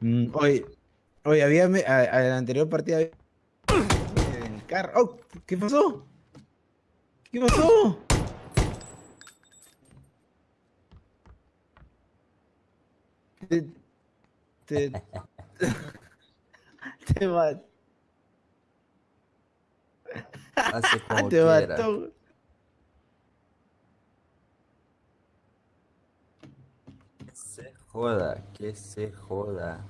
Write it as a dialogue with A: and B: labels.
A: Mm, Hoy, hoy había, me- a, a la anterior partida había- en el carro. Oh, ¿Qué pasó? ¿Qué pasó? Te, te, te, ma-
B: Hace como
A: te mató.
B: Se joda, que se joda.